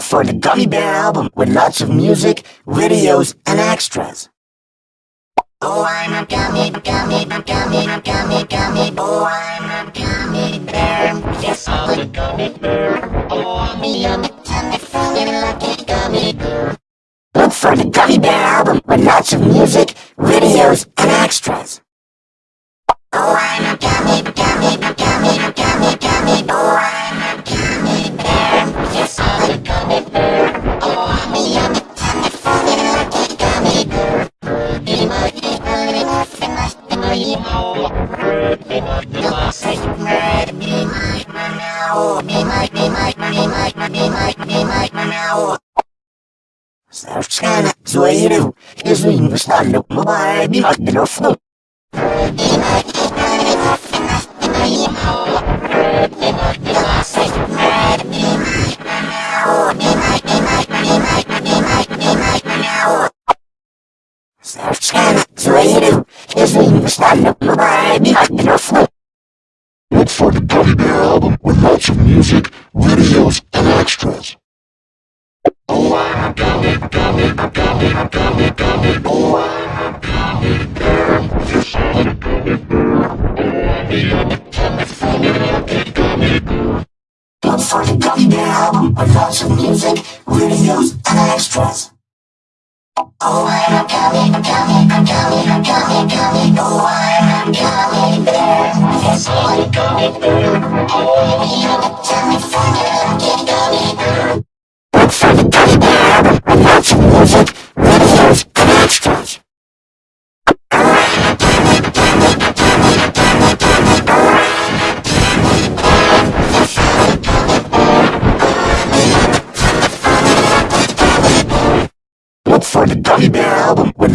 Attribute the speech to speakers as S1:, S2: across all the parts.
S1: Look for the Gummy Bear album with lots of music, videos, and extras.
S2: Oh, I'm a gummy, gummy, gummy, gummy, gummy boy. I'm a gummy bear. Yes, I'm a gummy bear. Oh, I'm a yummy, tummy, funny, lucky gummy bear.
S1: Look for the Gummy Bear album with lots of music, videos, and extras. Sarfçana Zuhair'u Yüzünü sarılıp mübareği adını oflu. Sarfçana Zuhair'u Yüzünü sarılıp mübareği adını oflu.
S3: Look for the Gummy Bear album with lots of music
S1: album, production, music, reviews, and extras.
S2: Oh, I'm coming, coming, coming, coming, coming. Oh, I'm coming there. Yes, I'm coming there. Oh,
S1: you're the telephone, I'm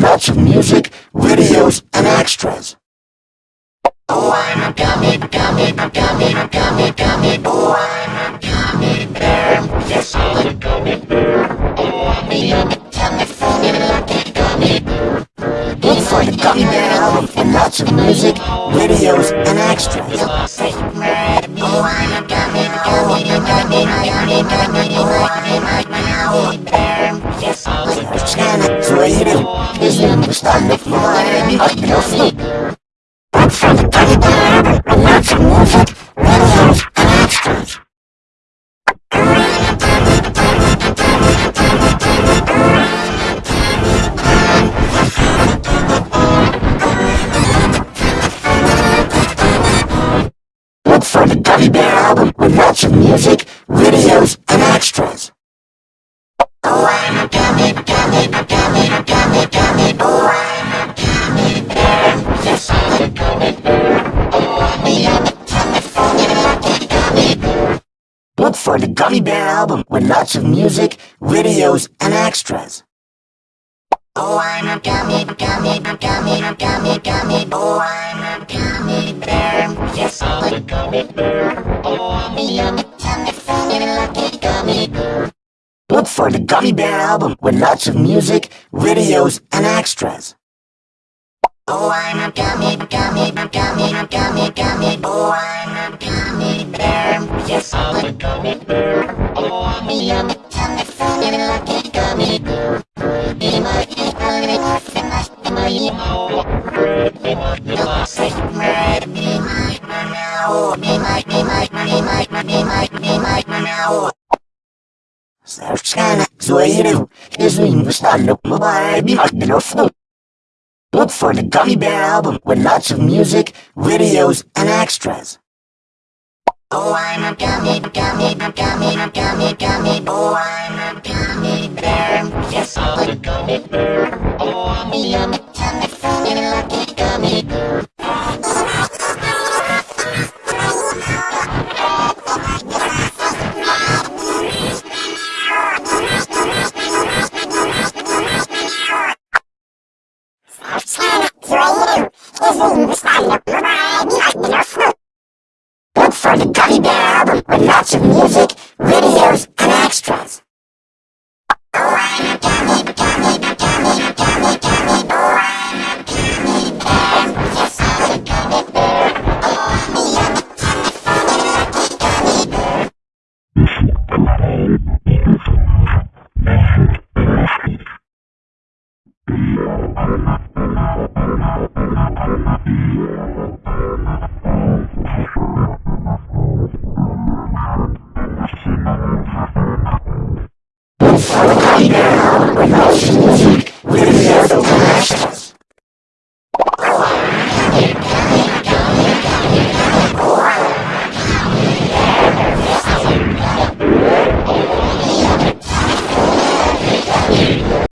S1: lots of music, videos, and extras.
S2: Oh, I'm a gummy, gummy, gummy, gummy, gummy boy. I'm a gummy bear. Yes, I'm a gummy bear. Oh, I'm a yummy, tummy, funny, lucky gummy bear.
S1: Look for the Gummy Bear album with lots of music, videos, and extras.
S2: Oh, I'm a gummy, gummy, gummy, gummy, gummy
S1: Look for on the floor and sleep. Teddy bear and videos, and extras. Gummy Bear album with lots of music, videos, for the Gummy Bear album with lots of music, videos, and extras.
S2: Oh, I'm a gummy, gummy, gummy, gummy, gummy boy. I'm a gummy bear. Yes, I'm a gummy bear. Oh, I'm a yummy, tummy, funny, lucky gummy bear.
S1: Look for the Gummy Bear album with lots of music, videos, and extras.
S2: Oh, I'm a gummy, gummy, gummy, gummy, gummy a gummy bear. Oh, I'm yummy, tummy, sunny, like a gummy bear. Pretty much, I'm gonna ask him, ask him, are you know? Pretty much, you'll ask him, right? Me, my, my, now. Me, my, me, my, me, my, me, my, me, my, my,
S1: now. Serçana, zoeiro, resumindo, está no vibe of Look for the Gummy Bear album with lots of music, videos, and extras.
S2: Oh, I'm a gummy, gummy, gummy, gummy, gummy boy. I'm a gummy bear. Yes, I'm a gummy bear. Oh, I'm a yummy, tummy, funny, lucky gummy bear.
S1: Look Of music, videos, and extras.